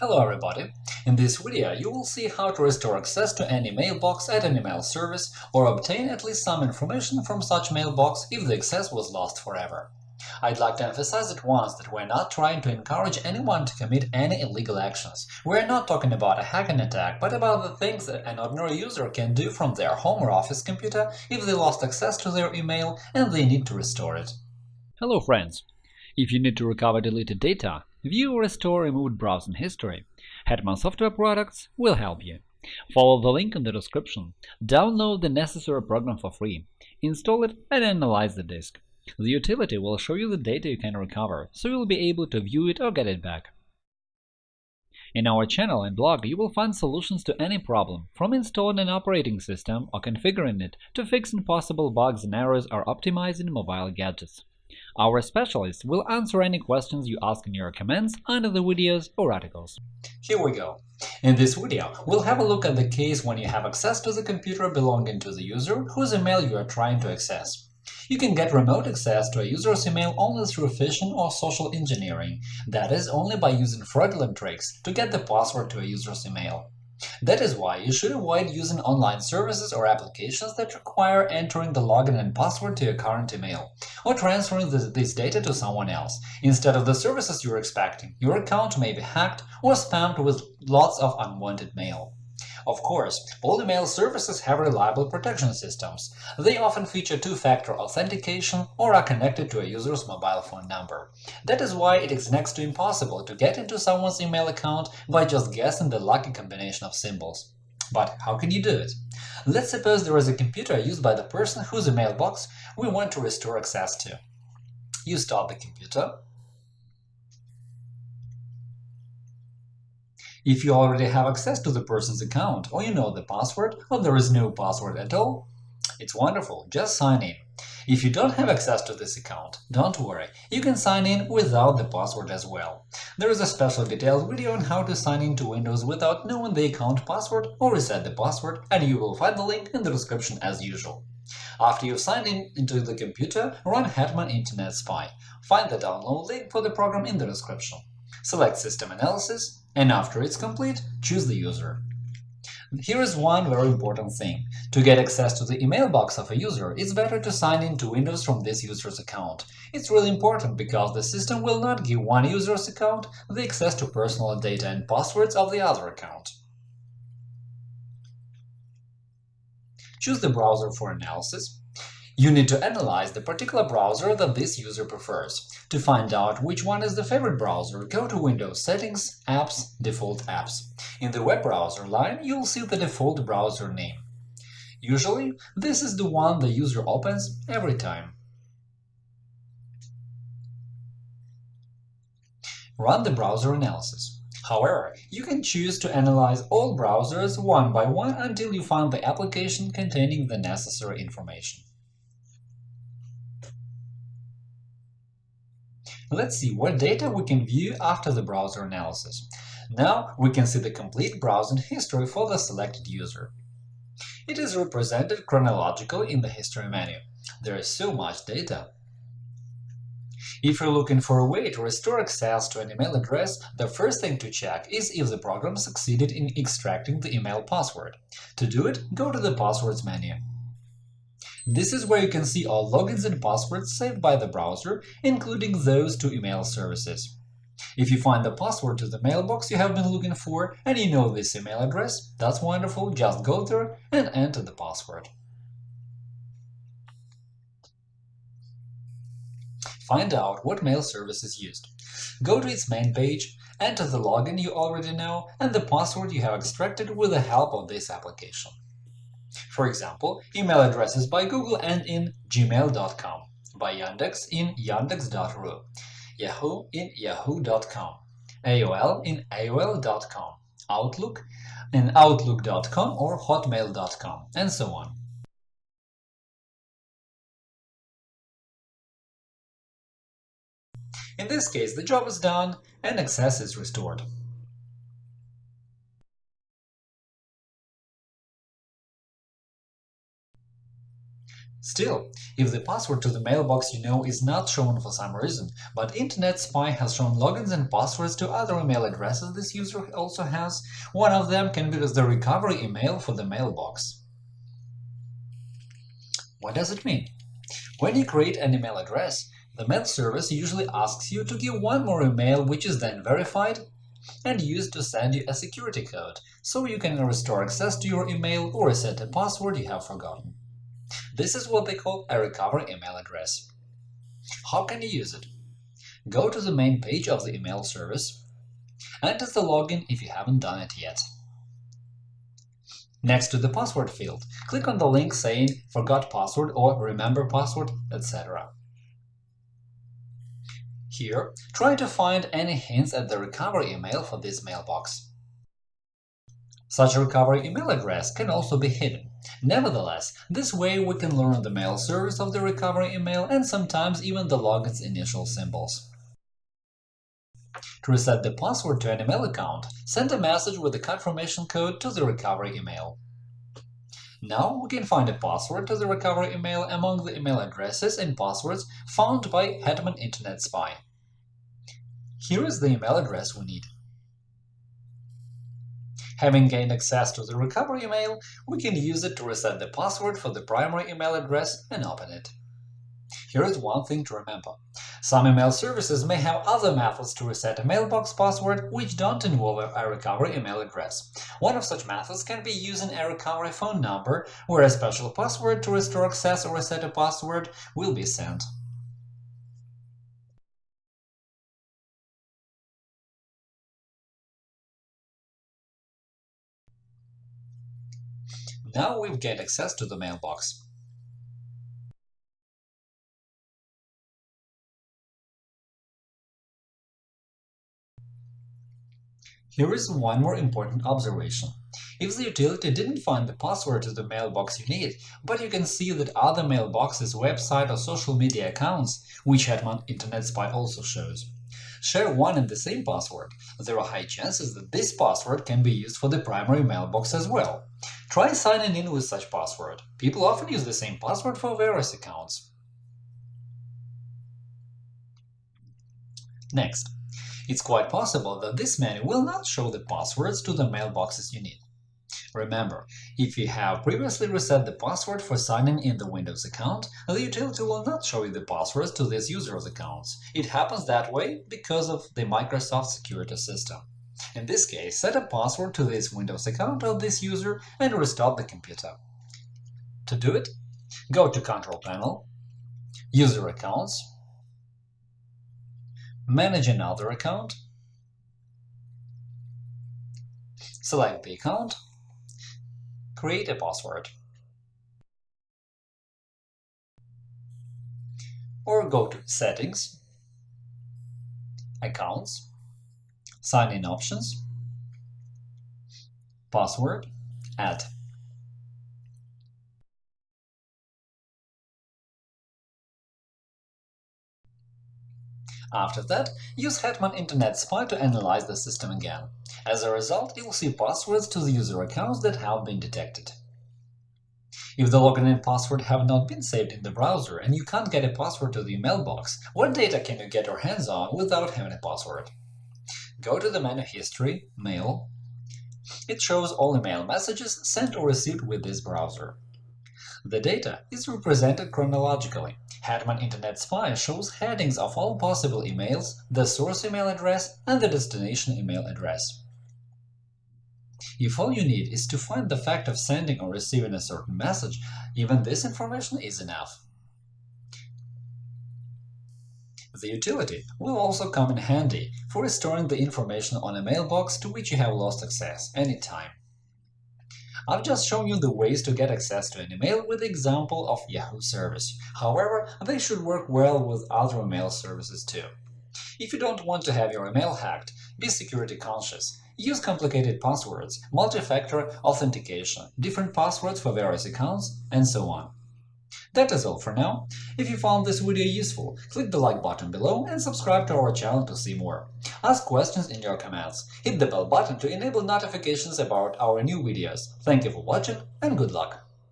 Hello everybody! In this video you will see how to restore access to any mailbox at an email service or obtain at least some information from such mailbox if the access was lost forever. I'd like to emphasize at once that we're not trying to encourage anyone to commit any illegal actions. We're not talking about a hacking attack, but about the things that an ordinary user can do from their home or office computer if they lost access to their email and they need to restore it. Hello friends! If you need to recover deleted data, view or restore removed browsing history, Hetman Software Products will help you. Follow the link in the description, download the necessary program for free, install it and analyze the disk. The utility will show you the data you can recover, so you'll be able to view it or get it back. In our channel and blog you will find solutions to any problem, from installing an operating system or configuring it to fixing possible bugs and errors or optimizing mobile gadgets. Our specialists will answer any questions you ask in your comments under the videos or articles. Here we go. In this video, we'll have a look at the case when you have access to the computer belonging to the user whose email you are trying to access. You can get remote access to a user's email only through phishing or social engineering, that is, only by using fraudulent tricks to get the password to a user's email. That is why you should avoid using online services or applications that require entering the login and password to your current email, or transferring this, this data to someone else. Instead of the services you're expecting, your account may be hacked or spammed with lots of unwanted mail. Of course, all email services have reliable protection systems. They often feature two-factor authentication or are connected to a user's mobile phone number. That is why it is next to impossible to get into someone's email account by just guessing the lucky combination of symbols. But how can you do it? Let's suppose there is a computer used by the person whose email box we want to restore access to. You start the computer, If you already have access to the person's account, or you know the password, or there is no password at all, it's wonderful, just sign in. If you don't have access to this account, don't worry, you can sign in without the password as well. There is a special detailed video on how to sign in to Windows without knowing the account password or reset the password, and you will find the link in the description as usual. After you've signed in into the computer, run Hetman Internet Spy. Find the download link for the program in the description. Select System Analysis, and after it's complete, choose the user. Here is one very important thing. To get access to the email box of a user, it's better to sign in to Windows from this user's account. It's really important because the system will not give one user's account the access to personal data and passwords of the other account. Choose the browser for analysis. You need to analyze the particular browser that this user prefers. To find out which one is the favorite browser, go to Windows Settings, Apps, Default Apps. In the web browser line, you'll see the default browser name. Usually, this is the one the user opens every time. Run the browser analysis. However, you can choose to analyze all browsers one by one until you find the application containing the necessary information. Let's see what data we can view after the browser analysis. Now we can see the complete browsing history for the selected user. It is represented chronologically in the History menu. There is so much data. If you're looking for a way to restore access to an email address, the first thing to check is if the program succeeded in extracting the email password. To do it, go to the Passwords menu. This is where you can see all logins and passwords saved by the browser, including those to email services. If you find the password to the mailbox you have been looking for and you know this email address, that's wonderful, just go there and enter the password. Find out what mail service is used. Go to its main page, enter the login you already know and the password you have extracted with the help of this application. For example, email addresses by Google and in gmail.com, by Yandex in yandex.ru, Yahoo in yahoo.com, AOL in aol.com, Outlook in outlook.com or hotmail.com, and so on. In this case, the job is done and access is restored. Still, if the password to the mailbox you know is not shown for some reason, but Internet Spy has shown logins and passwords to other email addresses this user also has, one of them can be the recovery email for the mailbox. What does it mean? When you create an email address, the mail service usually asks you to give one more email which is then verified and used to send you a security code, so you can restore access to your email or reset a password you have forgotten. This is what they call a recovery email address. How can you use it? Go to the main page of the email service, enter the login if you haven't done it yet. Next to the password field, click on the link saying Forgot password or Remember password, etc. Here, try to find any hints at the recovery email for this mailbox. Such a recovery email address can also be hidden. Nevertheless, this way we can learn the mail service of the recovery email and sometimes even the login's initial symbols. To reset the password to an email account, send a message with the confirmation code to the recovery email. Now we can find a password to the recovery email among the email addresses and passwords found by Hetman Internet Spy. Here is the email address we need. Having gained access to the recovery email, we can use it to reset the password for the primary email address and open it. Here is one thing to remember. Some email services may have other methods to reset a mailbox password which don't involve a recovery email address. One of such methods can be using a recovery phone number, where a special password to restore access or reset a password will be sent. Now we've gained access to the mailbox. Here is one more important observation. If the utility didn't find the password to the mailbox you need, but you can see that other mailboxes, website or social media accounts, which Hetman Internet Spy also shows, share one and the same password, there are high chances that this password can be used for the primary mailbox as well. Try signing in with such password. People often use the same password for various accounts. Next, it's quite possible that this menu will not show the passwords to the mailboxes you need. Remember, if you have previously reset the password for signing in the Windows account, the utility will not show you the passwords to these users' accounts. It happens that way because of the Microsoft security system. In this case, set a password to this Windows account of this user and restart the computer. To do it, go to Control Panel, User Accounts, Manage another account, select the account, create a password. Or go to Settings, Accounts, Sign-in options, Password, Add. After that, use Hetman Internet Spy to analyze the system again. As a result, you'll see passwords to the user accounts that have been detected. If the login and password have not been saved in the browser and you can't get a password to the mailbox, what data can you get your hands on without having a password? Go to the menu History, Mail. It shows all email messages sent or received with this browser. The data is represented chronologically. Hetman Internet Spy shows headings of all possible emails, the source email address and the destination email address. If all you need is to find the fact of sending or receiving a certain message, even this information is enough. The utility will also come in handy for restoring the information on a mailbox to which you have lost access anytime. I've just shown you the ways to get access to an email with the example of Yahoo service. However, they should work well with other email services too. If you don't want to have your email hacked, be security conscious. Use complicated passwords, multi-factor authentication, different passwords for various accounts, and so on. That is all for now. If you found this video useful, click the like button below and subscribe to our channel to see more. Ask questions in your comments. Hit the bell button to enable notifications about our new videos. Thank you for watching and good luck!